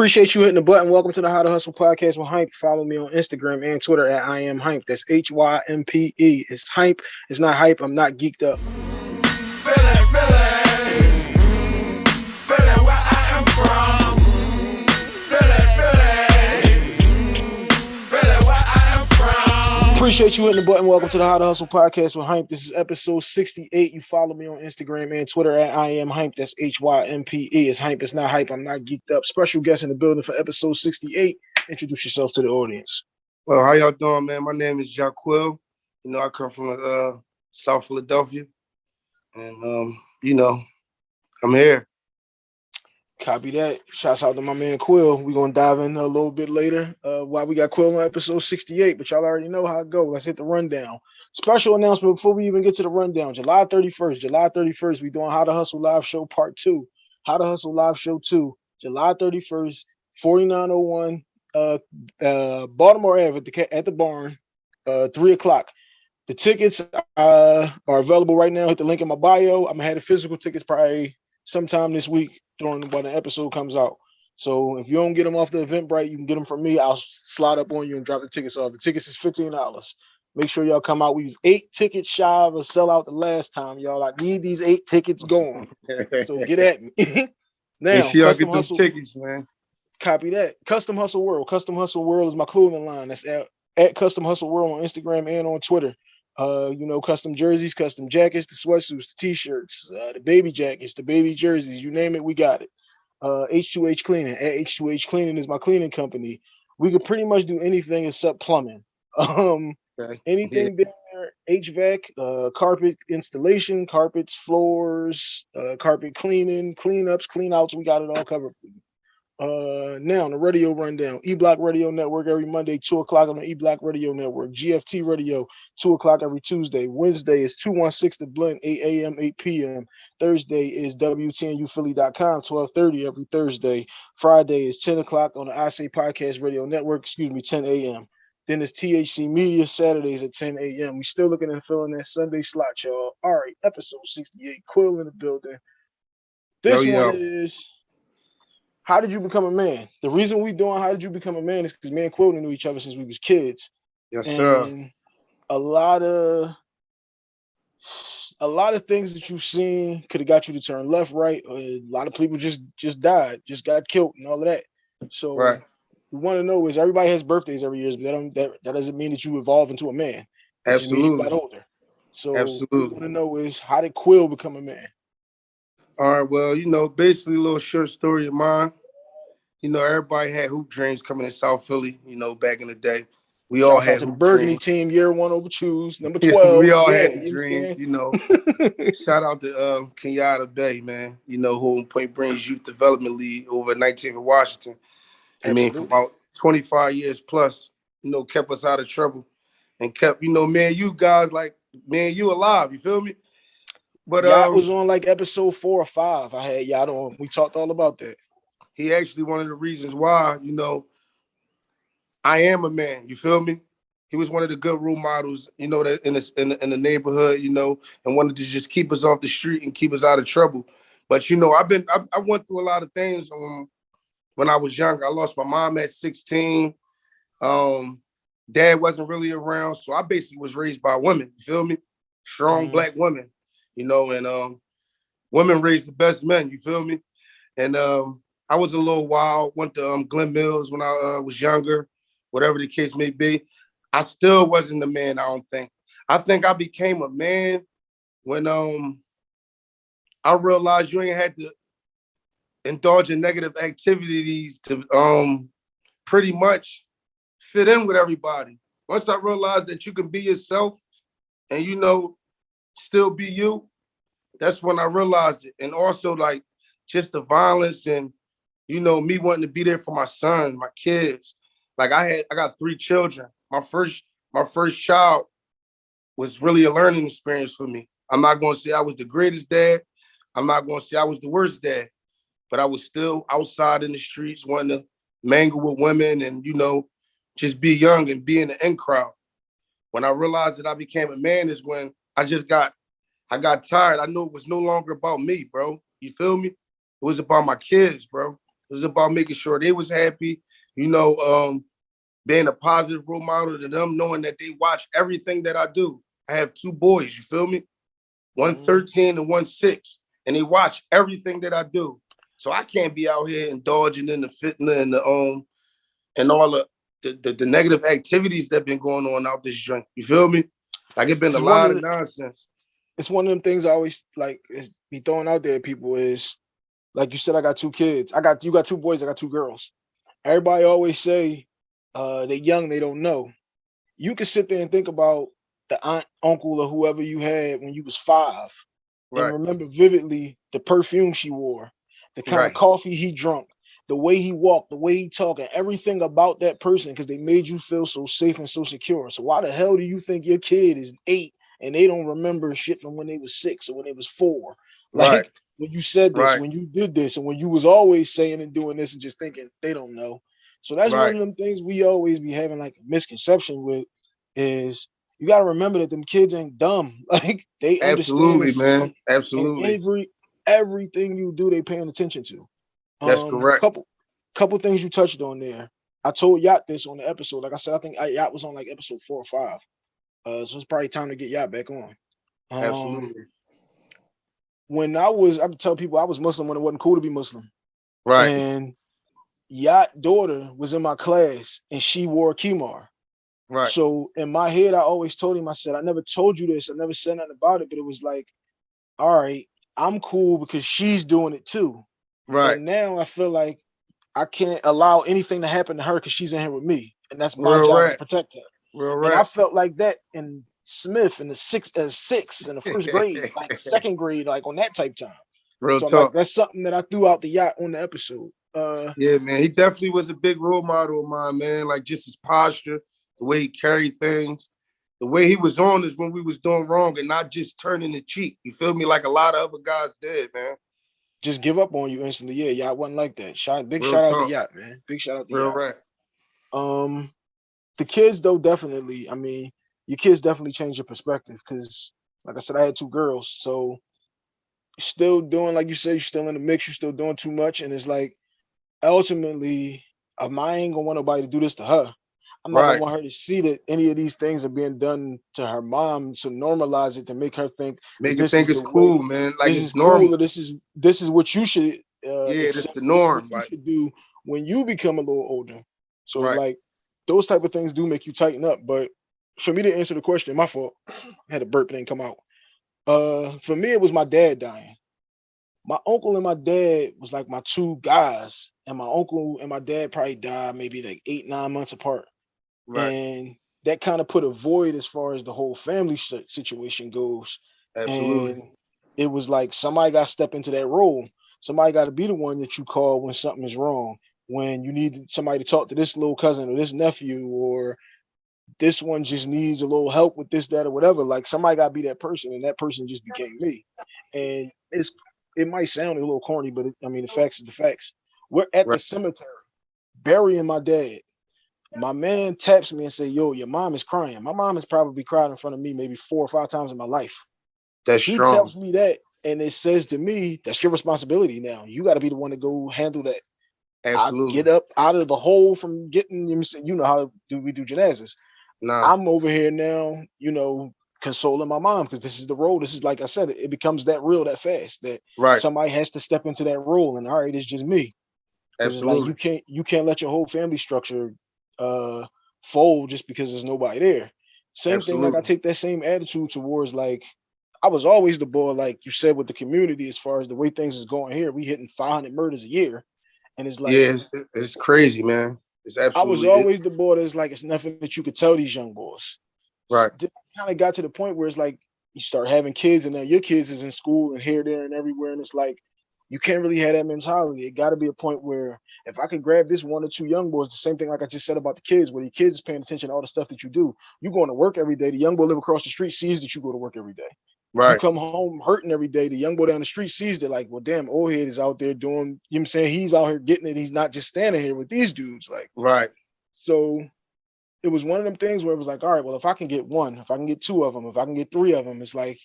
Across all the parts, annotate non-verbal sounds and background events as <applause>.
Appreciate you hitting the button. Welcome to the How to Hustle podcast with Hype. Follow me on Instagram and Twitter at I am Hype. That's H Y M P E. It's Hype. It's not hype. I'm not geeked up. Appreciate you hitting the button. Welcome to the How to Hustle podcast with Hype. This is episode 68. You follow me on Instagram and Twitter at I am Hype. That's H Y M P E. It's Hype. It's not hype. I'm not geeked up. Special guest in the building for episode 68. Introduce yourself to the audience. Well, how y'all doing, man? My name is Jaquil. You know, I come from uh, South Philadelphia, and um, you know, I'm here. Copy that. Shouts out to my man Quill. We're gonna dive in a little bit later. Uh why we got Quill on episode 68, but y'all already know how it goes. Let's hit the rundown. Special announcement before we even get to the rundown. July 31st, July 31st, we doing How to Hustle Live Show Part 2. How to Hustle Live Show 2, July 31st, 4901 uh uh Baltimore Ave at the at the barn, uh three o'clock. The tickets uh, are available right now. Hit the link in my bio. I'm gonna have the physical tickets probably sometime this week during when the episode comes out. So if you don't get them off the Eventbrite, you can get them from me. I'll slide up on you and drop the tickets off. The tickets is fifteen dollars. Make sure y'all come out. We was eight tickets shy of a sellout the last time, y'all. I need these eight tickets going. so get at me. <laughs> now, Make sure y'all get those tickets, man. Copy that. Custom Hustle World. Custom Hustle World is my clothing line. That's at, at Custom Hustle World on Instagram and on Twitter. Uh, you know, custom jerseys, custom jackets, the sweatsuits, the t-shirts, uh, the baby jackets, the baby jerseys, you name it, we got it uh, H2H Cleaning. At H2H Cleaning is my cleaning company. We could pretty much do anything except plumbing. <laughs> Um, okay. anything yeah. there, HVAC, uh, carpet installation, carpets, floors, uh, carpet cleaning, cleanups, cleanouts. We got it all covered. Uh, now on the radio rundown, E Block Radio Network every Monday, two o'clock on the E Block Radio Network. GFT Radio, two o'clock every Tuesday. Wednesday is 216 The Blend, 8 a.m., 8 p.m. Thursday is WTNUphilly.com, 1230 every Thursday. Friday is 10 o'clock on the I Say Podcast Radio Network, excuse me, 10 a.m. Then it's THC Media Saturdays at 10 a.m. We still looking at filling that Sunday slot, y'all. All right, episode 68, Quill in the building. This yo, yo. one is how did you become a man? The reason we doing how did you become a man is because me and Quilton knew each other since we was kids. Yes, and sir. A lot of a lot of things that you've seen could have got you to turn left, right. a lot of people just just died, just got killed, and all of that. So right. we want to know is everybody has birthdays every year, but that don't that, that doesn't mean that you evolve into a man. Absolutely. you got older. So Absolutely. want to know is how did Quill become a man? All right, well, you know, basically a little short story of mine. You know, everybody had hoop dreams coming in South Philly, you know, back in the day. We all had the Burgundy dreams. team, year one over choose, number <laughs> 12. Yeah, we all yeah, had dreams, you know. <laughs> Shout out to uh, Kenyatta Bay, man, you know, who in Point Breeze Youth Development League over at 19th and Washington. I mean, for about 25 years plus, you know, kept us out of trouble and kept, you know, man, you guys like, man, you alive, you feel me? But yeah, um, I was on like episode four or five. I had y'all on. We talked all about that. He actually one of the reasons why, you know, I am a man. You feel me? He was one of the good role models, you know, that in the, in the in the neighborhood, you know, and wanted to just keep us off the street and keep us out of trouble. But you know, I've been I, I went through a lot of things um, when I was younger. I lost my mom at 16. Um, dad wasn't really around, so I basically was raised by women. You feel me? Strong mm -hmm. black women you know, and um, women raise the best men, you feel me? And um, I was a little wild, went to um, Glen Mills when I uh, was younger, whatever the case may be. I still wasn't a man, I don't think. I think I became a man when um I realized you ain't had to indulge in negative activities to um pretty much fit in with everybody. Once I realized that you can be yourself and you know still be you, that's when I realized it. And also like just the violence and, you know, me wanting to be there for my son, my kids. Like I had, I got three children. My first, my first child was really a learning experience for me. I'm not going to say I was the greatest dad. I'm not going to say I was the worst dad, but I was still outside in the streets wanting to mangle with women and, you know, just be young and be in the in crowd. When I realized that I became a man is when I just got, I got tired. I knew it was no longer about me, bro. You feel me? It was about my kids, bro. It was about making sure they was happy, you know, um, being a positive role model to them, knowing that they watch everything that I do. I have two boys, you feel me? One Mhm. 13 and one six, and they watch everything that I do. So I can't be out here indulging in the fitness and the um and all the the, the, the negative activities that been going on out this joint. You feel me? Like it been It's a lot of of the- nonsense. it's one of them things I always like is be throwing out there. People is like you said, I got two kids. I got you got two boys. I got two girls. Everybody always say uh they young, they don't know. You can sit there and think about the aunt, uncle, or whoever you had when you was five, Right. and remember vividly the perfume she wore, the kind Right. of coffee he drunk, the way he walked, the way he talked, and everything about that person because they made you feel so safe and so secure. So why the hell do you think your kid is eight and they don't remember shit from when they was six or when they was four? Like Right. When you said this, Right. when you did this, and when you was always saying and doing this and just thinking they don't know. So that's one of them things we always be having like a misconception with is you got to remember that them kids ain't dumb. <laughs> Like they Absolutely, man. Absolutely. every everything you do, they paying attention to. That's Um, correct. Couple couple things you touched on there. I told Yacht this on the episode. Like I said, I think I, Yacht was on like episode four or five. Uh, so it's probably time to get Yacht back on. Um, Absolutely. When I was, I tell people I was Muslim when it wasn't cool to be Muslim. Right. And Yacht daughter was in my class and she wore khimar. Right. So in my head, I always told him, I said, I never told you this. I never said nothing about it, but it was like, all right, I'm cool because she's doing it too. Right. And now I feel like I can't allow anything to happen to her because she's in here with me. And that's my Real job right. to protect her. Real And I felt like that in Smith in the six uh, six in the first grade, like <laughs> second grade, like on that type time. Real So I'm like, talk. that's something that I threw out the yacht on the episode. Uh Yeah, man. He definitely was a big role model of mine, man. Like just his posture, the way he carried things, the way he was on is when we was doing wrong and not just turning the cheek. You feel me? Like a lot of other guys did, man. just give up on you instantly. Yeah, yacht wasn't like that. Shout big Real shout out talk. to yacht, man. Big shout out to Real yacht. right. Um, the kids though definitely. I mean, your kids definitely change your perspective because, like I said, I had two girls, so still doing like you said, you're still in the mix. You're still doing too much, and it's like ultimately, um, I ain't gonna want nobody to do this to her. I'm not Right. gonna want her to see that any of these things are being done to her mom to normalize it to make her think Make her think it's cool, way- man. Like this it's is normal. cool this is this is what you should uh Yeah, accept, the norm, you like- should do when you become a little older. So Right. like those type of things do make you tighten up. But for me to answer the question, my fault. I had a burp and didn't come out. Uh for me, it was my dad dying. My uncle and my dad was like my two guys, and my uncle and my dad probably died maybe like eight, nine months apart Right. and that kind of put a void as far as the whole family situation goes. Absolutely. And it was like somebody got to step into that role. Somebody got to be the one that you call when something is wrong. When you need somebody to talk to this little cousin or this nephew, or this one just needs a little help with this, that, or whatever. Like somebody got to be that person, and that person just became me. And it's it might sound a little corny, but it, I mean the facts is the facts. We're at the cemetery burying my dad my man taps me and say, "Yo, your mom is crying." My mom has probably cried in front of me maybe four or five times in my life. That's He strong. tells me that, and it says to me, "That's your responsibility now. You got to be the one to go handle that. I Absolutely. get up out of the hole from getting you. know, You know how do we do janazas? Nah. I'm over here now. You know, consoling my mom because this is the role. This is like I said, it, becomes that real that fast that right. somebody has to step into that role. And all right, it's just me. it's like Absolutely. you can't you can't let your whole family structure uh fold just because there's nobody there. Same thing, like I take that same attitude towards like I was always the boy, like you said, with the community as far as the way things is going here. We hitting 500 murders a year, and it's like yeah, it's, it's crazy, man. It's I was absolutely it- always the boy that's like it's nothing that you could tell these young boys. Right. Kind of got to the point where it's like you start having kids, and now your kids is in school and here, there, and everywhere, and it's like you can't really have that mentality. It got to be a point where if I could grab this one or two young boys, the same thing like I just said about the kids, where the kids is paying attention to all the stuff that you do. You going to work every day. The young boy live across the street sees that you go to work every day. Right. You come home hurting every day. The young boy down the street sees that, like, well, damn, old head is out there doing, you know what I'm saying? He's out here getting it. He's not just standing here with these dudes. Like, Right. so it was one of them things where it was like, all right, well, if I can get one, if I can get two of them, if I can get three of them, it's like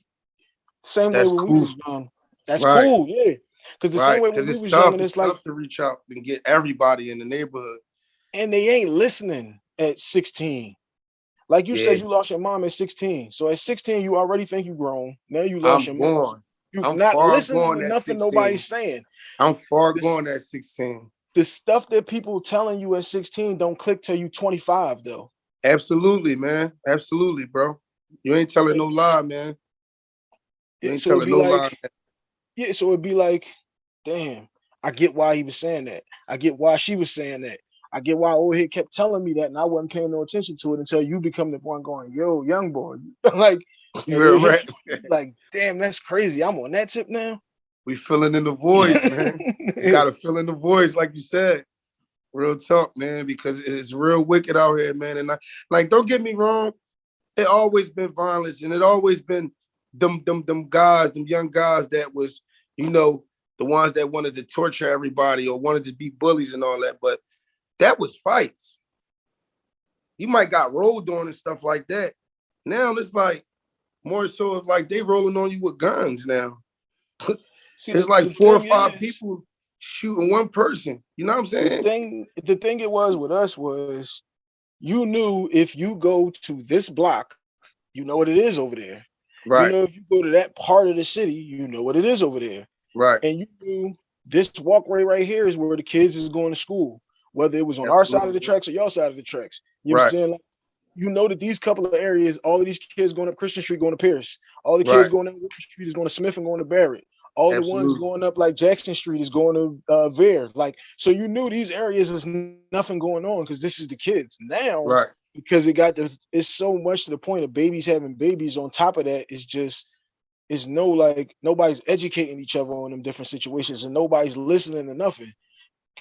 same That's way when we cool. was young. That's Right. cool, yeah. Because the right. same way when we was tough. young, It's it's like, tough to reach out and get everybody in the neighborhood. and they ain't listening at 16. Like you Yeah. said, you lost your mom at 16. So at 16, you already think you grown. Now you I'm lost your mom. gone. You I'm not listening to nothing nobody's saying. I'm far This- gone at 16. The stuff that people telling you at 16 don't click till you 25 though. Absolutely, man. Absolutely, bro. You ain't telling no lie, man. You ain't So telling no like, lie. Yeah, so it'd be like, damn, I get why he was saying that. I get why she was saying that. I get why old head kept telling me that, and I wasn't paying no attention to it until you become the one going, yo, young boy. <laughs> like, <laughs> You're right. <laughs> like, damn, that's crazy. I'm on that tip now. We filling in the voids, man. You gotta fill in the voids, like you said. Real talk, man, because it's real wicked out here, man. And I, like, don't get me wrong, it always been violence, and it always been them, them, them guys, them young guys that was, you know, the ones that wanted to torture everybody or wanted to be bullies and all that. But that was fights. You might got rolled on and stuff like that. Now it's like more so of like they rolling on you with guns now. <laughs> It's like four or five is- people shooting one person. You know what I'm The saying? thing, the thing it was with us was, you knew if you go to this block, you know what it is over there. Right, You know, if you go to that part of the city, you know what it is over there. right. And you knew this walkway right here is where the kids is going to school, whether it was on our side of the tracks or your side of the tracks. You Right. Like, you know that these couple of areas, all of these kids going up Christian Street, going to Pierce. All the kids Right. going up Wilson Street is going to Smith and going to Barratt. All the ones going up like Jackson Street is going to uh, Vare. Like, so you knew these areas is nothing going on because this is the kids. Now, Right. Because it got the it's so much to the point of babies having babies on top of that is just it's no like nobody's educating each other on them different situations and nobody's listening to nothing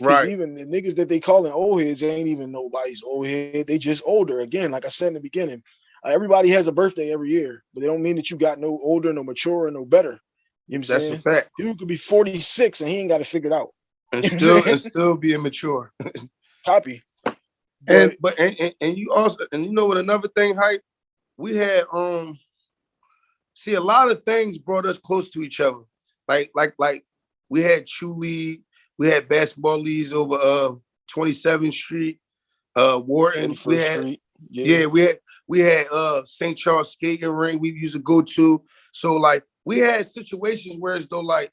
Right. Even the niggas that they calling old heads ain't even nobody's old head. They just older. Again, like I said in the beginning, uh, everybody has a birthday every year, but they don't mean that you got no older, no mature, no better. You know what I'm That's saying? a fact. Dude could be 46 and he ain't got it figured out. And You know what I'm still and still be immature. <laughs> Copy. And But and, and, and you also and you know what another thing, hype, we had um see a lot of things brought us close to each other. Like like like we had Chew League, we had basketball leagues over uh 27th Street, uh Wharton. We had Street. yeah, we had we had uh St. Charles skating ring we used to go to. So like we had situations where as though like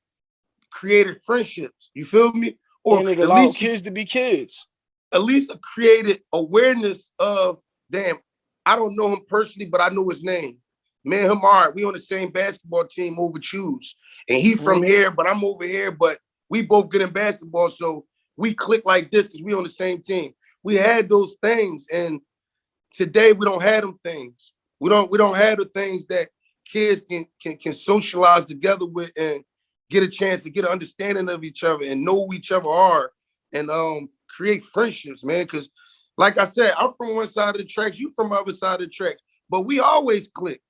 created friendships. You feel me? Or and it allowed least kids to be kids. At least created awareness of damn, I don't know him personally, but I know his name. Man, him right. We on the same basketball team over choose. And he from Mhm. here, but I'm over here, but we both good in basketball. So we click like this because we on the same team. We had those things. And today we don't have them things. We don't we don't have the things that kids can can can socialize together with and get a chance to get an understanding of each other and know who each other are and um create friendships, man. Cause like I said, I'm from one side of the tracks, you from the other side of the track, but we always click.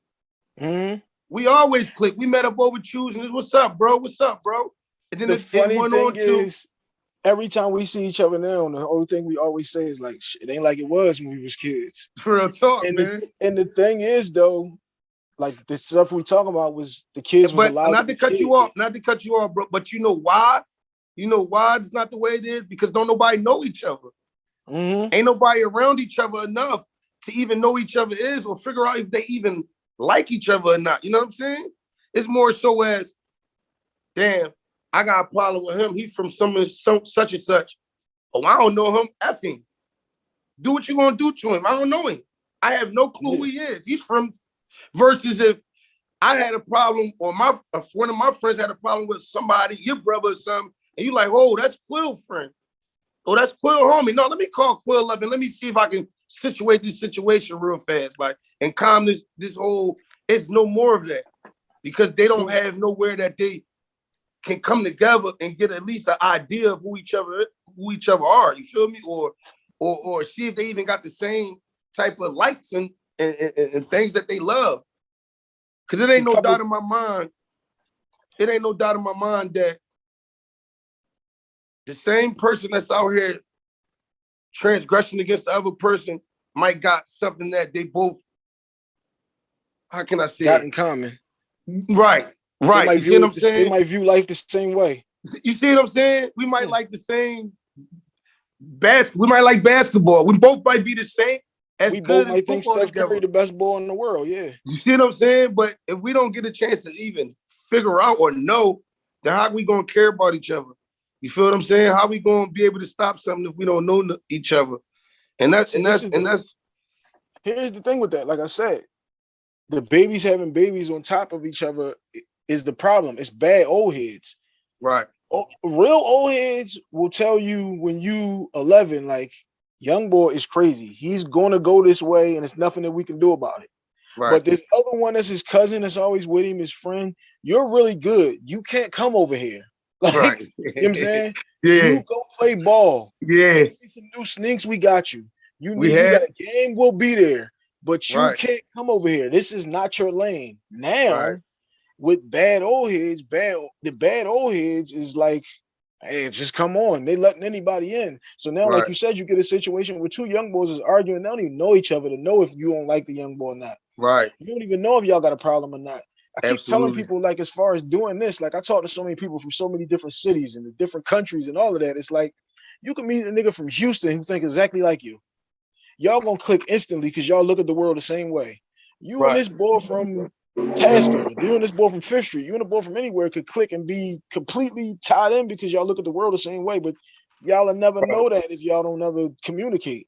Mhm. We always click. We met up over choosing this. What's up, bro? What's up, bro? And then The funny thing on to is, every time we see each other now, the only thing we always say is like, it ain't like it was when we was kids." <laughs> For real talk, And man. the, and the thing is, though, like the stuff we talking about was the kids was But not to cut you off, not to cut you off, bro. But you know why? You know why it's not the way it is? Because don't nobody know each other. Mhm. Ain't nobody around each other enough to even know each other is or figure out if they even like each other or not. You know what I'm saying? It's more so as, damn, I got a problem with him. He's from some, some such and such. Oh, I don't know him. F him. Do what you gonna do to him. I don't know him. I have no clue who he is. He's from versus if I had a problem or my if one of my friends had a problem with somebody, your brother or something, and you like, oh, that's Quill friend. Oh, that's Quill homie. No, let me call Quill up and let me see if I can situate this situation real fast, like and calm this this whole. It's no more of that because they don't have nowhere that they can come together and get at least an idea of who each other who each other are. You feel me? Or or or see if they even got the same type of likes and and, and, and things that they love. Cause it ain't no doubt in my mind. It ain't no doubt in my mind that the same person that's out here transgression against the other person might got something that they both. How can I say? Got it? in common. Right, right. You see what I'm saying? They might view life the same way. You see what I'm saying? We might like the same bas. We might like basketball. We both might be the same. As we both might think Steph Curry the best ball in the world. Yeah. You see what I'm saying? But if we don't get a chance to even figure out or know, then how we gonna care about each other? You feel what I'm saying? How we gonna be able to stop something if we don't know each other? And that's and that's and that's Here's the thing with that. Like I said, the babies having babies on top of each other is the problem. It's bad old heads. right. Oh, real old heads will tell you when you 11, like young boy is crazy. He's gonna go this way, and it's nothing that we can do about it. Right. But this other one that's his cousin that's always with him, his friend, you're really good. You can't come over here. <laughs> Like right. you know what I'm saying? <laughs> yeah. You go play ball. yeah. Some new sneaks, we got you. You need you got a game, we'll be there. But you Right. can't come over here. This is not your lane. Now, Right. with bad old heads, bad the bad old heads is like, hey, just come on. They letting anybody in. So now, like you said, you get a situation where two young boys is arguing. They don't even know each other to know if you don't like the young boy or not. Right. You don't even know if y'all got a problem or not. I keep telling people, like, as far as doing this, like, I talk to so many people from so many different cities and the different countries and all of that. It's like you can meet a nigga from Houston who think exactly like you. Y'all gonna click instantly because y'all look at the world the same way. You Right. and this boy from Tasker, you and this boy from Fifth Street, you and a boy from anywhere could click and be completely tied in because y'all look at the world the same way. But y'all will never Right. know that if y'all don't ever communicate.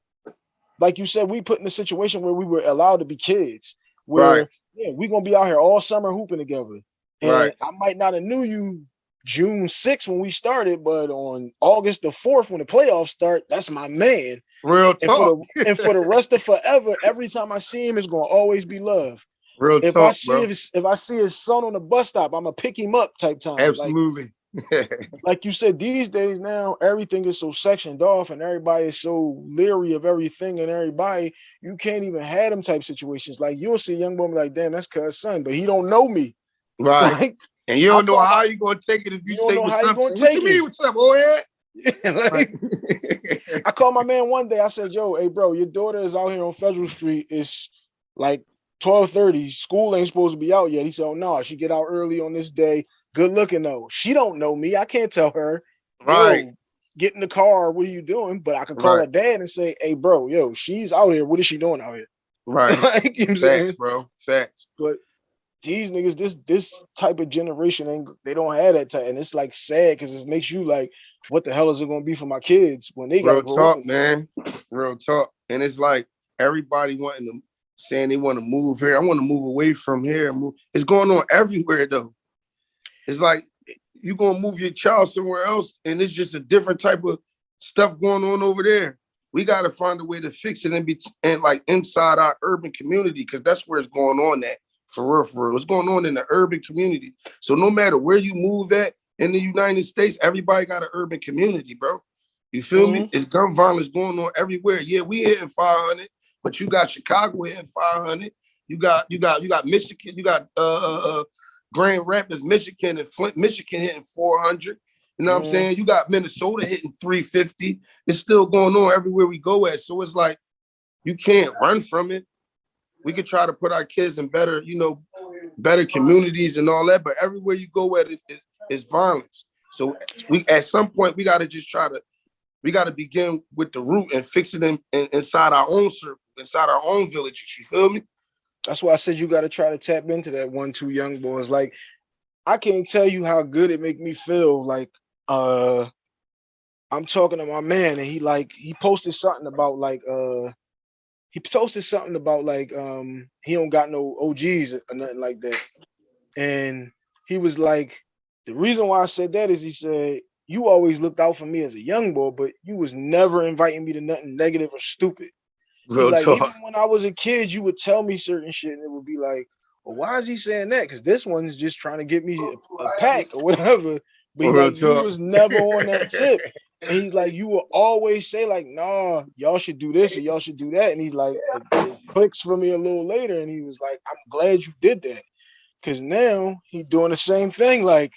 Like you said, we put in a situation where we were allowed to be kids, where Right. Yeah, we're gonna be out here all summer hooping together. And Right. I might not have knew you June 6th when we started, but on August the 4th when the playoffs start, that's my man. Real And for talk. the and for the <laughs> rest of forever, every time I see him, it's gonna always be love. Real If I talk, see bro. his, if I see his son on the bus stop, I'm gonna pick him up type time. Absolutely. like <laughs> you said, these days now everything is so sectioned off and everybody is so leery of everything and everybody. You can't even have them type situations. Like you'll see a young woman like, damn, that's cuz son, but he don't know me. <laughs> right. Like, And you don't know how you're gonna take it if you, You don't say know what's up. gonna what take you mean it. what's up? Oh <laughs> yeah. like, Like, I called my man one day. I said, "Yo, hey, bro, your daughter is out here on Federal Street. It's like twelve thirty. School ain't supposed to be out yet." He said, "Oh no, she get out early on this day. Good looking though. She don't know me. I can't tell her. right. Yo, get in the car. What are you doing? But I can call her dad and say, "Hey, bro, yo, she's out here. What is she doing out here?" Right. <laughs> like, you know I'm saying? Facts, bro. Facts. But these niggas, this this type of generation ain't they don't have that type, and it's like sad because it makes you like, what the hell is it gonna be for my kids when they gotta Real talk, man. Real talk. And it's like everybody wanting to saying they want to move here. I want to move away from here. Move. It's going on everywhere though. It's like you're gonna move your child somewhere else, and it's just a different type of stuff going on over there. We got to find a way to fix it and be and like inside our urban community because that's where it's going on at for real, for real. It's going on in the urban community. So no matter where you move at in the United States, everybody got an urban community, bro. You feel me? It's gun violence going on everywhere. Yeah, we hitting 500, but you got Chicago hitting 500. You got you got you got Michigan. You got uh, uh, uh Grand Rapids, Michigan, and Flint, Michigan hitting 400. You know what Mhm. I'm saying? You got Minnesota hitting 350. It's still going on everywhere we go at. So it's like you can't run from it. We could try to put our kids in better, you know, better communities and all that, but everywhere you go at it is, violence. So we at some point we got to just try to we got to begin with the root and fix it in, in- inside our own circle, inside our own villages. You feel me? That's why I said you got to try to tap into that one, two young boys. Like, I can't tell you how good it make me feel. Like, uh, I'm talking to my man, and he like he posted something about like uh, he posted something about like um he don't got no OGs or nothing like that, and he was like, the reason why I said that is he said you always looked out for me as a young boy, but you was never inviting me to nothing negative or stupid. He Real like talk. even when I was a kid, you would tell me certain shit, and it would be like, "Well, why is he saying that? Because this one's just trying to get me a, a pack or whatever." <laughs> But he Real like, you talk. was never on that <laughs> tip. And he's like, you will always say like, "Nah, y'all should do this or y'all should do that." And he's like, it, it clicks for me a little later, and he was like, "I'm glad you did that," because now he doing the same thing. Like,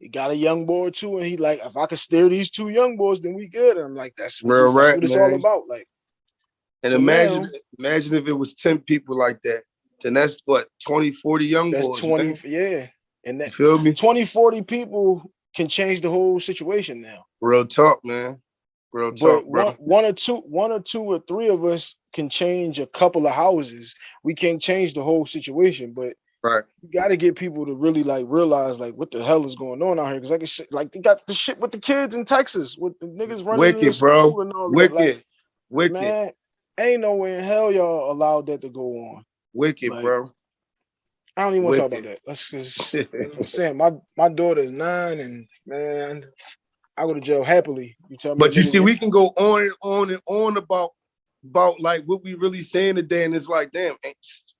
he got a young boy too, and he like, if I could steer these two young boys, then we good. And I'm like, that's what, Real this- that's rap, what it's all about. Like. And imagine, imagine if it was 10 people like that. Then that's what 20, 40 young That's boys. 20, man. yeah. And You feel me? 20, 40 people can change the whole situation now. Real talk, man. Real talk, But bro. one, one or two, one or two or three of us can change a couple of houses. We can't change the whole situation, but Right. you got to get people to really like realize like what the hell is going on out here. Because like like they got the shit with the kids in Texas with the niggas running Wicked, bro. school and all that. Wicked. Like, Wicked. man, ain't no way in hell y'all allowed that to go on. Wicked, like, bro. I don't even want to talk about that. That's just <laughs> I'm saying. My my daughter is nine, and man, I go to jail happily. You tell me, But you see, we can go on and on and on about about like what we really saying today, and it's like, damn, ain't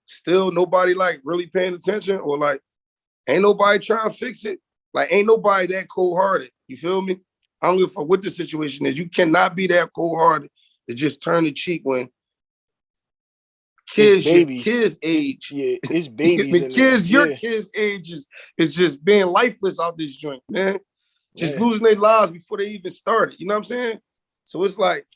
still nobody like really paying attention, or like ain't nobody trying to fix it. Like ain't nobody that cold hearted. You feel me? I don't give a fuck what the situation is. You cannot be that cold hearted to just turn the cheek when kids, your kids age. yeah, it's <laughs> babies. the kids, your Yeah, kids' age is, is just being lifeless out this joint, man. Just yeah. losing their lives before they even started. You know what I'm saying? So it's like,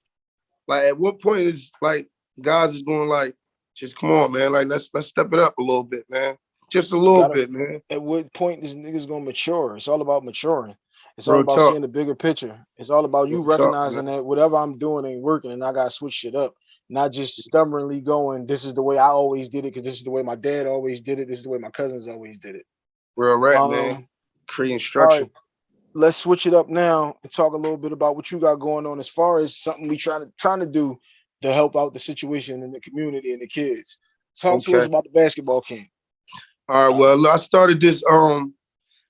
like at what point is like guys is going like, just come on, man. Like let's let's step it up a little bit, man. Just a little Gotta- bit, man. At what point this nigga's gonna mature? It's all about maturing. It's all Real about talk. seeing the bigger picture. It's all about you Real talk, recognizing that whatever I'm doing ain't working, and I gotta switch shit up. Not just stubbornly going, this is the way I always did it, because this is the way my dad always did it. This is the way my cousins always did it. Real rap, Um, man. Creating structure. right, let's switch it up now and talk a little bit about what you got going on as far as something we trying to trying to do to help out the situation in the community and the kids. Talk to us about the basketball camp. All right. Well, I started this. Um,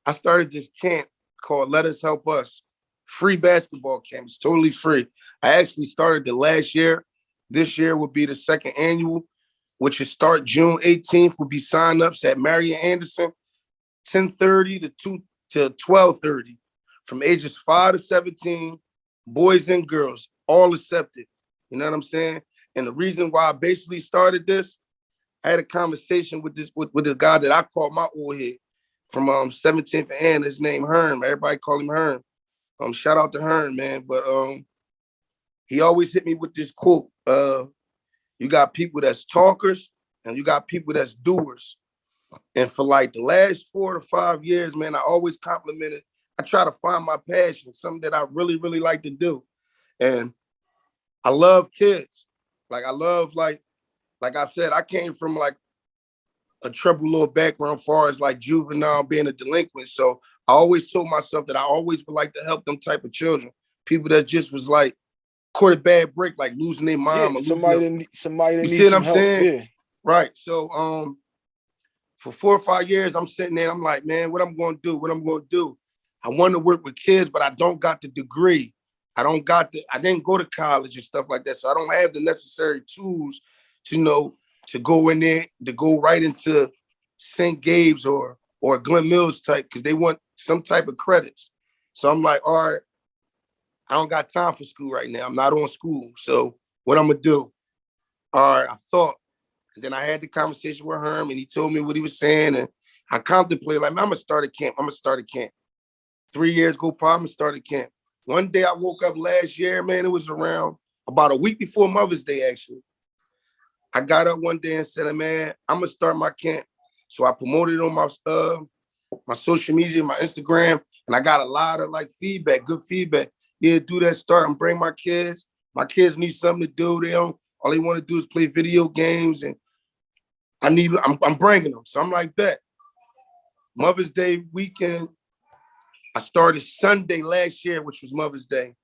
I started this camp called "Let Us Help Us." Free basketball camp. It's totally free. I actually started the last year. This year will be the second annual, which will start June 18th. Will be sign-ups at Marian Anderson, 10:30 to 2 to 12:30, from ages 5 to 17, boys and girls, all accepted. You know what I'm saying? And the reason why I basically started this, I had a conversation with this with, with the guy that I call my old head from um 17th and his name Hearn. Everybody call him Hearn. Um, shout out to Hearn, man. But um, he always hit me with this quote. Uh, you got people that's talkers and you got people that's doers. And for like the last four to five years, man, I always complimented. I try to find my passion, something that I really, really like to do. And I love kids. Like I love like like I said, I came from like a troubled little background as far as like juvenile being a delinquent. So I always told myself that I always would like to help them type of children, people that just was like caught a bad break, like losing their mom Yeah, or somebody their- need, somebody You see what I'm help. saying? Yeah. Right. So um for four or five years, I'm sitting there, I'm like, man, what I'm gonna do? What I'm gonna do? I want to work with kids, but I don't got the degree. I don't got the I didn't go to college and stuff like that. So I don't have the necessary tools to know to go in there, to go right into St. Gabe's or or Glen Mills type, because they want some type of credits. So I'm like, all right, I don't got time for school right now. I'm not on school. So what I'm gonna do? All right, I thought and then I had the conversation with him, and he told me what he was saying, and I contemplated like, I'm gonna start a camp. I'm gonna start a camp. Three years go by, I'm gonna start a camp. One day I woke up last year, man. It was around about a week before Mother's Day, actually. I got up one day and said, man, I'm gonna start my camp. So I promoted on my uh my social media, my Instagram, and I got a lot of like feedback, good feedback. Yeah, do that, start and bring my kids. My kids need something to do. They don't all they want to do is play video games and I need, I'm, I'm bringing them. So I'm like, that. Mother's Day weekend, I started Sunday last year, which was Mother's Day.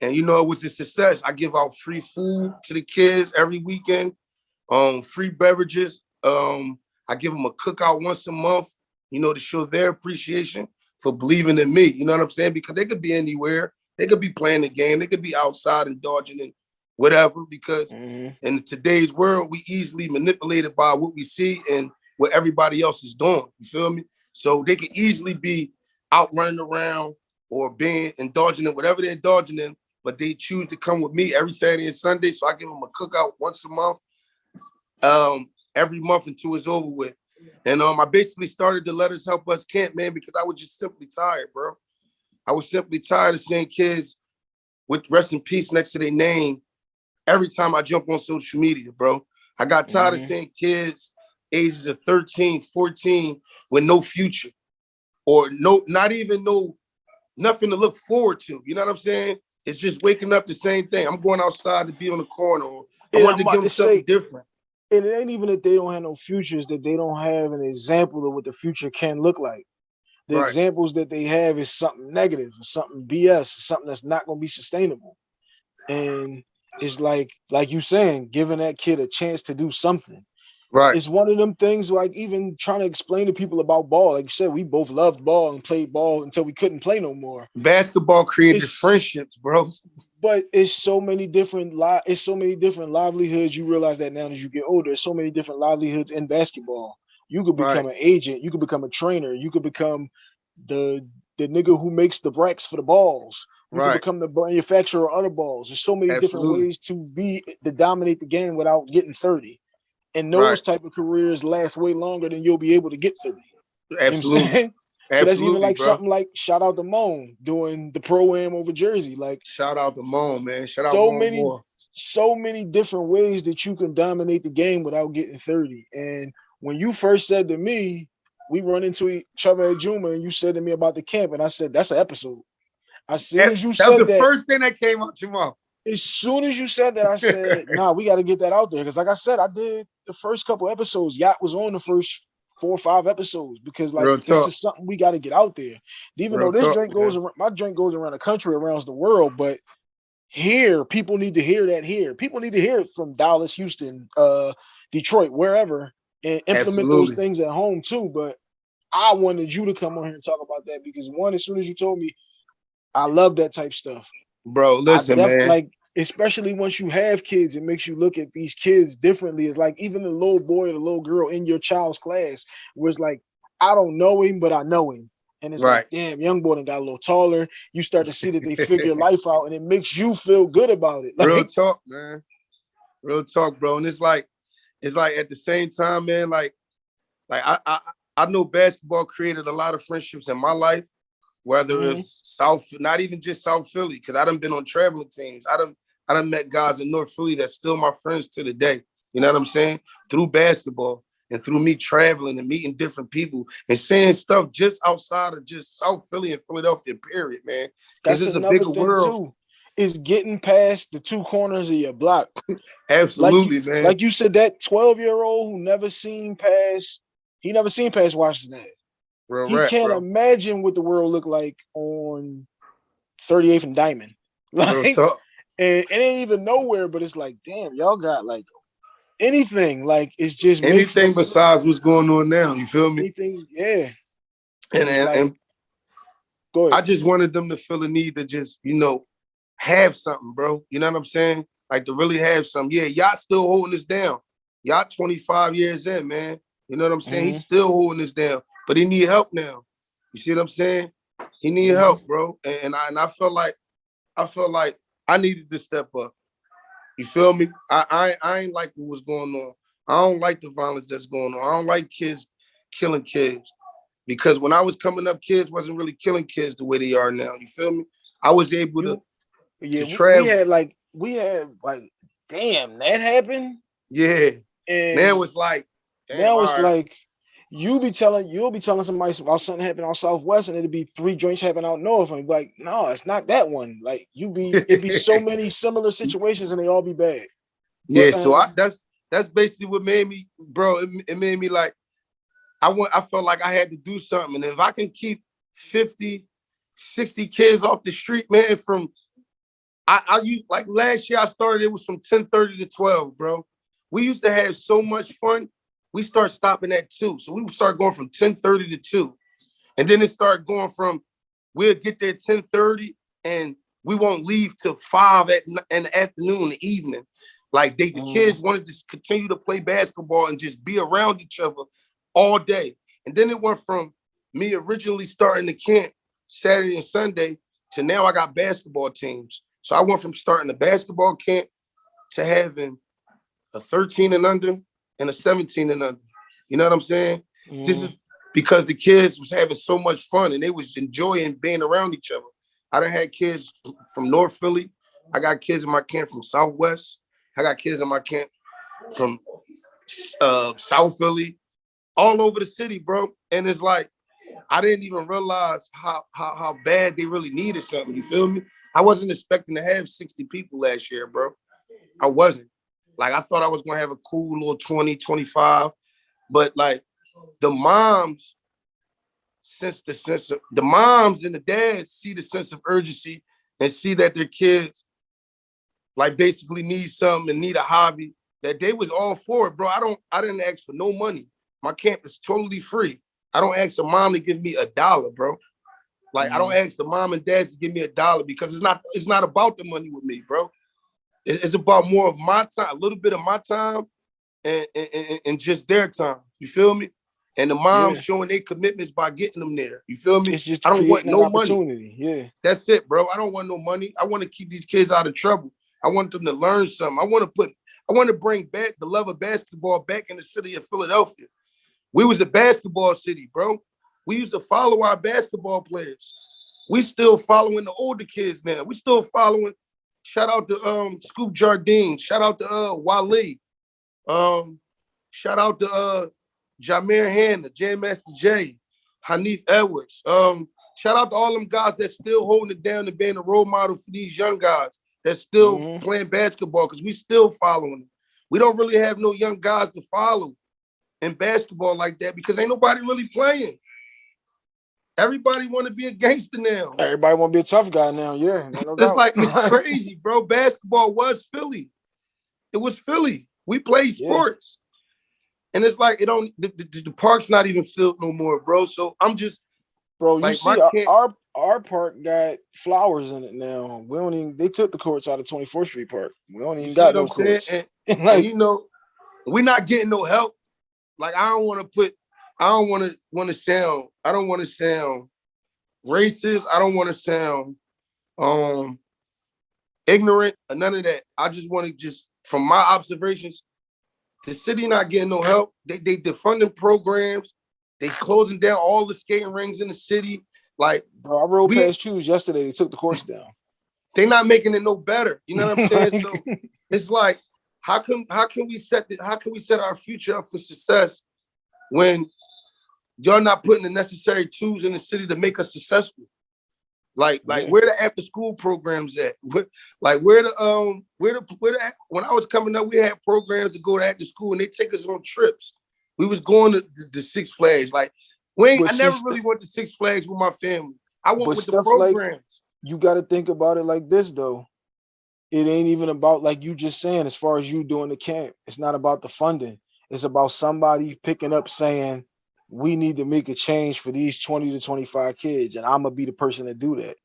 And you know, it was a success. I give out free food to the kids every weekend, um, free beverages. Um, I give them a cookout once a month, you know, to show their appreciation for believing in me. You know what I'm saying? Because they could be anywhere. They could be playing the game. They could be outside and dodging and whatever. Because Mhm. in today's world, we easily manipulated by what we see and what everybody else is doing. You feel me? So they can easily be out running around or being indulging in whatever they're indulging in, but they choose to come with me every Saturday and Sunday. So I give them a cookout once a month, um, every month until it's over with. And um, I basically started the Let Us Help Us camp, man, because I was just simply tired, bro. I was simply tired of seeing kids with rest in peace next to their name every time I jump on social media, bro. I got tired Mhm. of seeing kids ages of 13, 14 with no future or no, not even no nothing to look forward to. You know what I'm saying? It's just waking up the same thing. I'm going outside to be on the corner. Or I wanted I'm to give them something say- different. and it ain't even that they don't have no futures that they don't have an example of what the future can look like the Right. examples that they have is something negative or something bs something that's not going to be sustainable and it's like like you saying giving that kid a chance to do something Right. it's one of them things like even trying to explain to people about ball like you said we both loved ball and played ball until we couldn't play no more. Basketball created It's- friendships, bro. but it's so many different li- it's so many different livelihoods you realize that now as you get older so many different livelihoods in basketball. You could become an agent you could become a trainer you could become the the nigga who makes the racks for the balls. You Right. could become the manufacturer of other balls. There's so many different ways to be to dominate the game without getting 30 and those Right. type of careers last way longer than you'll be able to get 30 You know Absolutely. <laughs> so that's even like bro. something like shout out to Moan doing the pro am over Jersey. Like Shout out to Moan, man. Shout out So Moan many- Moore. so many different ways that you can dominate the game without getting 30. And when you first said to me, we run into each other at Juma, and you said to me about the camp, and I said, that's an episode. Soon That, as you that was said the that, first thing that came out your mouth. As soon as you said that, I said, <laughs> nah, we got to get that out there. Because like I said, I did the first couple episodes. Yacht was on the first four or five episodes because like Real this talk. is something we got to get out there. Even Real though this talk, drink goes around, my drink goes around the country, around the world, but here people need to hear that here. People need to hear it from Dallas, Houston, uh, Detroit, wherever, and implement those things at home too. But I wanted you to come on here and talk about that because one, as soon as you told me, I love that type stuff. Bro, listen, def- man. Like, especially once you have kids, it makes you look at these kids differently. It's like even the little boy or the little girl in your child's class was like, I don't know him, but I know him. And it's Right. like, damn, young boy done got a little taller. You start to see that they figure <laughs> life out, and it makes you feel good about it. <laughs> Like, Real talk, man. Real talk, bro. And it's like, it's like at the same time, man, like, like I I, I know basketball created a lot of friendships in my life, whether Mhm. it's South, not even just South Philly, because I done been on traveling teams. I done I done met guys in North Philly that's still my friends to the day. You know what I'm saying? Through basketball and through me traveling and meeting different people and saying stuff just outside of just South Philly and Philadelphia, period, man. that's is a bigger world. too. Is getting past the two corners of your block. <laughs> Absolutely, man. Like you said, that 12 year old who never seen past, he never seen past Washington. Real he rap, can't bro. imagine what the world looked like on 38th and Diamond. <laughs> Like, and it ain't even nowhere, but it's like, damn, y'all got like anything. Like it's just anything besides what's going on now. You feel me? anything. Yeah. And and, like- and Go I just wanted them to feel a need to just you know have something, bro. You know what I'm saying? Like to really have something. Yeah, y'all still holding this down. Y'all 25 years in, man. You know what I'm saying? He's mm-hmm. still holding this down, but he need help now. You see what I'm saying? He need Mhm. help, bro. And, and I and I felt like I felt like I needed to step up. You feel me? I I, I ain't like what was going on. I don't like the violence that's going on. I don't like kids killing kids. Because when I was coming up, kids wasn't really killing kids the way they are now. You feel me? I was able to, You- yeah, we- we, had like we had like, damn, that happened. yeah. And Man was like, damn, now it's all right. like you be telling you'll be telling somebody about something happening out southwest and it'll be three joints happening out north and be like no it's not that one like you be it'd be so <laughs> many similar situations and they all be bad yeah. but, so I um, that's that's basically what made me, bro. It, it made me like, I want. I felt like I had to do something, and if I can keep 50, 60 kids off the street, man, from I, I used like last year I started it was from 10 30 to 12, bro. We used to have so much fun. We start stopping at two. So we would start going from 10 30 to 2. And then it started going from we'll get there 10 30 and we won't leave till five at in the afternoon, the evening. Like they the Mhm. kids wanted to continue to play basketball and just be around each other all day. And then it went from me originally starting the camp Saturday and Sunday to now I got basketball teams. So I went from starting the basketball camp to having a 13 and under and a 17 and under. You know what I'm saying? This is Mhm. because the kids was having so much fun and they was enjoying being around each other. I done had kids from North Philly. I got kids in my camp from Southwest. I got kids in my camp from uh, South Philly, all over the city, bro. And it's like I didn't even realize how how how bad they really needed something. You feel me? I wasn't expecting to have 60 people last year, bro. I wasn't. Like I thought I was gonna have a cool little 20, 25, but like the moms sense the sense of the moms and the dads see the sense of urgency and see that their kids like basically need something and need a hobby that they was all for it, bro. I don't I didn't ask for no money. My camp is totally free. I don't ask the mom to give me a dollar, bro. Like I don't mm. ask the mom and dads to give me a dollar because it's not it's not about the money with me, bro. It- It's about more of my time, a little bit of my time and, and, and- and just their time. You feel me? And the moms Yeah. showing their commitments by getting them there. You feel me? It's just I don't want creating no money. opportunity. Yeah. That's it, bro. I don't want no money. I want to keep these kids out of trouble. I want them to learn something. I want to put, I want to bring back the love of basketball back in the city of Philadelphia. We was a basketball city, bro. We used to follow our basketball players. We still following the older kids now. We still following. Shout out to um Scoop Jardine. Shout out to uh Wale. Um, shout out to uh Jameer Hanna, J Master J, Hanif Edwards. Um, shout out to all them guys that still holding it down and being a role model for these young guys that's still Mhm. playing basketball because we still following them. We don't really have no young guys to follow in basketball like that because ain't nobody really playing. Everybody want to be a gangster now. Everybody want to be a tough guy now. Yeah. no <laughs> It's like it's <laughs> crazy, bro. Basketball was Philly. It was Philly. We played Yeah. sports. And it's like it don't the, the, the park's not even filled no more, bro. So I'm just Bro, you Like, see, my our, our our park got flowers in it now. We don't even. They took the courts out of 24th Street Park. We don't even got no courts. And, <laughs> and like, you know, we're not getting no help. Like I don't want to put, I don't want to want to sound, I don't want to sound racist. I don't want to sound um ignorant or none of that. I just want to just from my observations, the city not getting no help. They they defunding programs. They closing down all the skating rings in the city. Like bro, I rode we- past shoes yesterday. They took the course down. <laughs> they not making it no better. You know what I'm <laughs> saying? So it's like how can how can we set the, how can we set our future up for success when y'all not putting the necessary tools in the city to make us successful like like Yeah. where the after school programs at <laughs> Where- like where the um where the where the when i was coming up we had programs to go to after school and they take us on trips we was going to the, six flags like we But i never really went to six flags with my family i went with the stuff like- programs you got to think about it like this though. It ain't even about like you just saying. As far as you doing the camp, it's not about the funding. It's about somebody picking up saying, "We need to make a change for these 20 to 25 kids," and I'm gonna be the person to do that.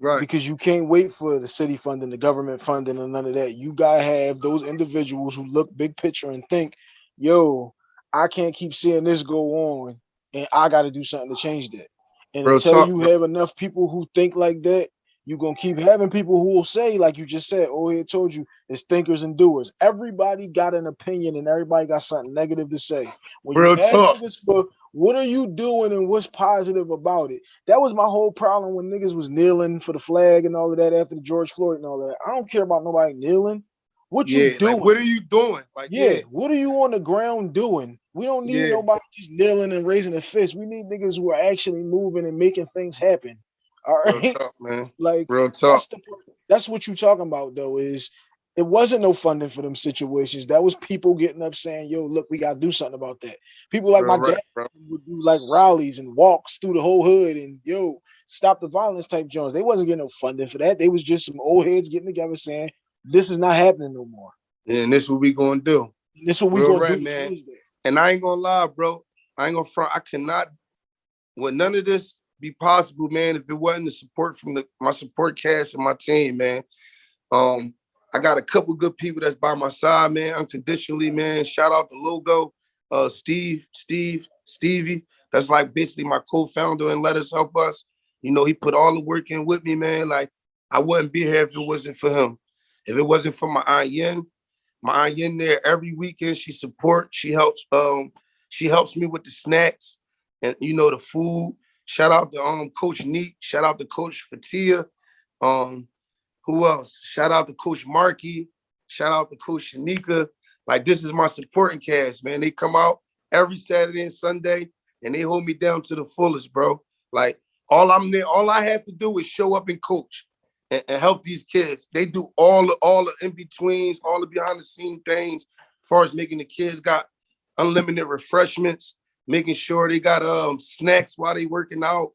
right because you can't wait for the city funding, the government funding, and none of that. You gotta have those individuals who look big picture and think, "Yo, I can't keep seeing this go on, and I got to do something to change that." And Real until talk, you bro. have enough people who think like that, you're gonna keep having people who will say, like you just said, "Oh, it told you it's thinkers and doers." Everybody got an opinion, and everybody got something negative to say. When Real talk. for what are you doing and what's positive about it, that was my whole problem when niggas was kneeling for the flag and all of that after the George Floyd and all that. I don't care about nobody kneeling. What yeah you doing? like what are you doing like yeah. yeah what are you on the ground doing? We don't need Yeah. nobody just kneeling and raising a fist. We need niggas who are actually moving and making things happen. All right. real talk man <laughs> Like real talk that's the that's what you're talking about though, is it wasn't no funding for them situations. That was people getting up saying, yo, look, we gotta do something about that. People like Real my right, dad bro. would do like rallies and walks through the whole hood and yo, stop the violence type Jones. They wasn't getting no funding for that. They was just some old heads getting together saying, This is not happening no more. and this what we gonna do This is what we Real gonna right, do. man. Tuesday. And I ain't gonna lie, bro. I ain't gonna front. I cannot. Would none of this be possible, man, if it wasn't the support from the my support cast and my team, man. Um, I got a couple good people that's by my side, man, unconditionally, man. Shout out to Logo, uh, Steve, Steve, Stevie. That's like basically my co-founder and let us help us. You know, he put all the work in with me, man. Like I wouldn't be here if it wasn't for him. If it wasn't for my aunt Yen, my aunt Yen there every weekend. She supports, She helps. Um, she helps me with the snacks and you know the food. Shout out to um Coach Neat. Shout out to Coach Fatia. Um, who else? Shout out to Coach Markey. Shout out to Coach Shanika. Like this is my supporting cast, man. They come out every Saturday and Sunday. and they hold me down to the fullest, bro. Like all I'm there, all I have to do is show up and coach and, and help these kids. They do all the all the in betweens, all the behind the scene things, as far as making the kids got unlimited refreshments, making sure they got um snacks while they working out.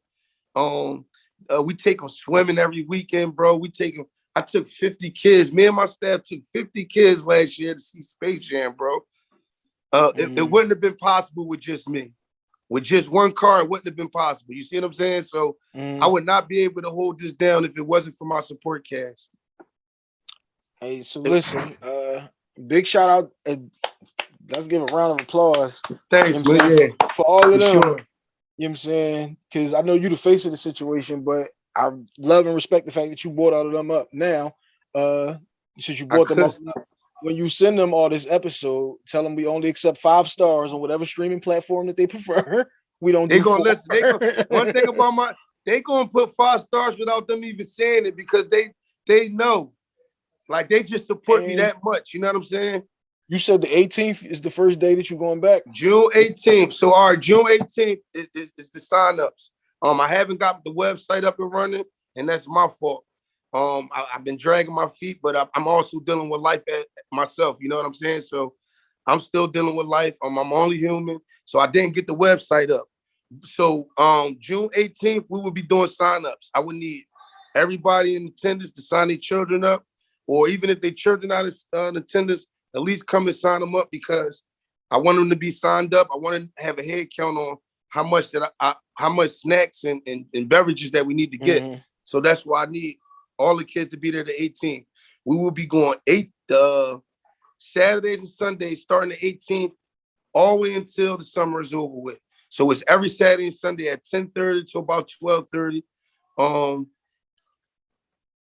Um, uh, we take them swimming every weekend, bro. We take them. I took 50 kids. Me and my staff took 50 kids last year to see Space Jam, bro. Uh, it, it Mm. wouldn't have been possible with just me. With just one car, it wouldn't have been possible. You see what I'm saying? So Mhm. I would not be able to hold this down if it wasn't for my support cast. Hey, so listen, uh, big shout out. Uh, let's give a round of applause Thanks, You know man. Yeah, for all of them. sure. You know what I'm saying? Because I know you're the face of the situation, but I love and respect the fact that you brought all of them up now. Uh, since you brought them up, when you send them all this episode, tell them we only accept five stars on whatever streaming platform that they <laughs> prefer. We don't. They do gonna listen. They gonna, one thing <laughs> about my, they gonna put five stars without them even saying it because they they know, like they just support me that much. You know what I'm saying? you said the 18th is the first day that you're going back. June 18th. So our June 18th is, is, is the sign-ups. Um, I haven't got the website up and running, and that's my fault. Um, I, have been dragging my feet, but I, I'm also dealing with life at, myself. You know what I'm saying? So I'm still dealing with life. Um, I'm only human, so I didn't get the website up. So um, June 18th, we will be doing sign-ups. I would need everybody in attendance to sign their children up, or even if their children not uh, in attendance, at least come and sign them up because I want them to be signed up. I want to have a head count on how much that I, I how much snacks and, and, and beverages that we need to get. Mhm. So that's why I need all the kids to be there the 18th. We will be going eight uh Saturdays and Sundays starting the 18th, all the way until the summer is over with. So it's every Saturday and Sunday at 10:30 to about 12:30. Um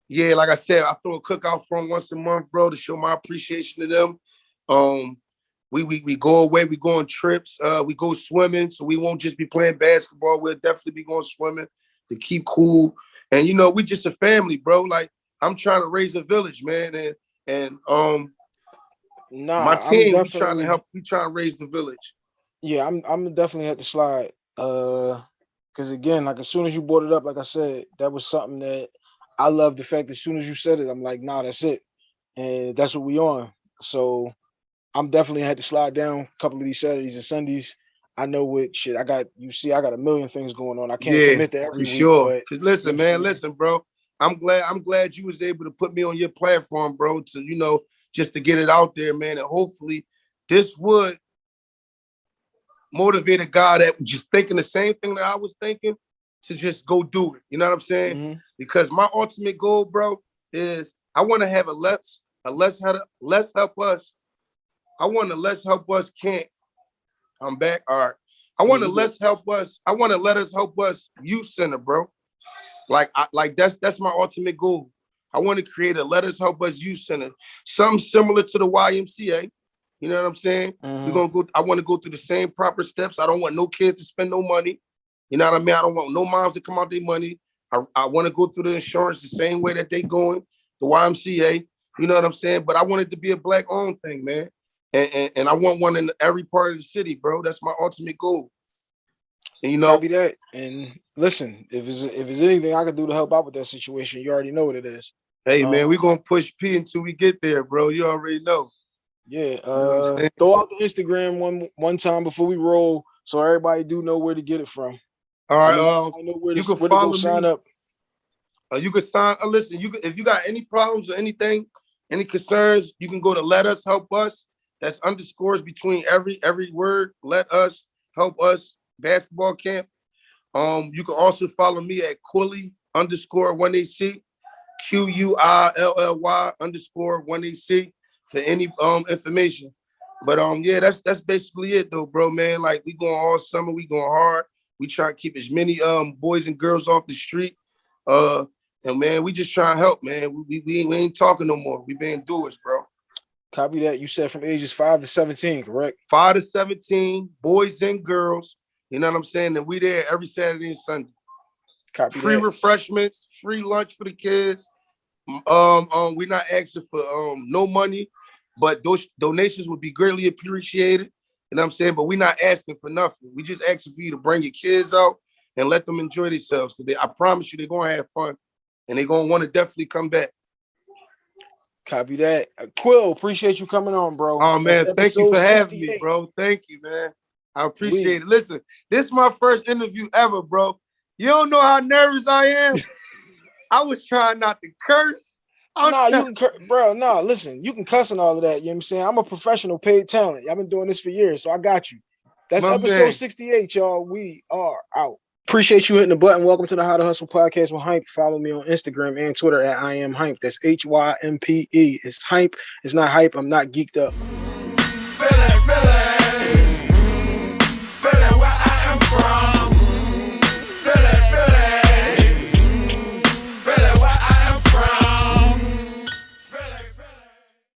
yeah, like I said, I throw a cookout for them once a month, bro, to show my appreciation to them. Um, we we we go away, we go on trips, uh, we go swimming, so we won't just be playing basketball. We'll definitely be going swimming to keep cool. And you know, we just a family, bro. Like I'm trying to raise a village, man, and and um, Nah, my team, we trying to help, we trying to raise the village. Yeah, I'm I'm definitely at the slide. Uh because again, like as soon as you brought it up, like I said, that was something that I love the fact that as soon as you said it, I'm like, nah, that's it. And that's what we on. So I'm definitely had to slide down a couple of these Saturdays and Sundays. I know what shit I got you see, I got a million things going on. I can't yeah, commit to every for week, sure. but listen, you know what I'm man, listen, bro. I'm glad I'm glad you was able to put me on your platform, bro, to you know, just to get it out there, man. And hopefully this would motivate a guy that was just thinking the same thing that I was thinking to just go do it. You know what I'm saying? Mhm. because my ultimate goal, bro, is I want to have a less a less how to less help us. I want to let's help us can't. I'm back. All right. I want to let's help us. I want to let us help us youth center, bro. Like I like that's that's my ultimate goal. I want to create a let us help us youth center, something similar to the YMCA. You know what I'm saying? Mhm. We're gonna go. I want to go through the same proper steps. I don't want no kids to spend no money. You know what I mean? I don't want no moms to come out their money. I, I want to go through the insurance the same way that they going, the YMCA. You know what I'm saying? But I want it to be a black owned thing, man. And, and, and I want one in every part of the city, bro. That's my ultimate goal. And you know, Copy that. And listen, if it's if there's anything I can do to help out with that situation, you already know what it is. hey man, um, we gonna push P until we get there, bro. You already know. Yeah, know what I'm uh, throw out the Instagram one one time before we roll, so everybody do know where to get it from. All right, I um, know where to, you can where to follow sign me. up. Uh, you can sign. Uh, listen, you can, if you got any problems or anything, any concerns, you can go to Let Us Help Us. That's underscores between every every word. Let us help us basketball camp. Um, you can also follow me at Quilly underscore one AC, Q U I L L Y underscore one AC for any um information. But um, yeah, that's that's basically it though, bro, man. Like we going all summer, we going hard. We try to keep as many um boys and girls off the street. Uh, and man, we just trying to help, man. We, we, we ain't, talking no more. We being doers, bro. Copy that. You said from ages five to seventeen, correct? Five to 17, boys and girls. You know what I'm saying? And we there every Saturday and Sunday. Copy Free that. refreshments, free lunch for the kids. Um, um, we're not asking for um no money, but those donations would be greatly appreciated. You know what I'm saying? But we're not asking for nothing. We just asking for you to bring your kids out and let them enjoy themselves. Because I promise you, they're gonna have fun, and they're gonna want to definitely come back. Copy that. Uh, Quill, appreciate you coming on, bro. Oh man, That's thank you for having me, bro. Thank you, man. I appreciate it. Listen, this is my first interview ever, bro. You don't know how nervous I am. <laughs> I was trying not to curse. I'm Nah, you can, cur- bro. Nah, listen, you can cuss and all of that. You know what I'm saying? I'm a professional paid talent. I've been doing this for years, so I got you. That's My episode man. 68, y'all. We are out. Appreciate you hitting the button. Welcome to the How to Hustle podcast with Hype. Follow me on Instagram and Twitter at I am Hype. That's H Y M P E. It's Hype. It's not hype. I'm not geeked up.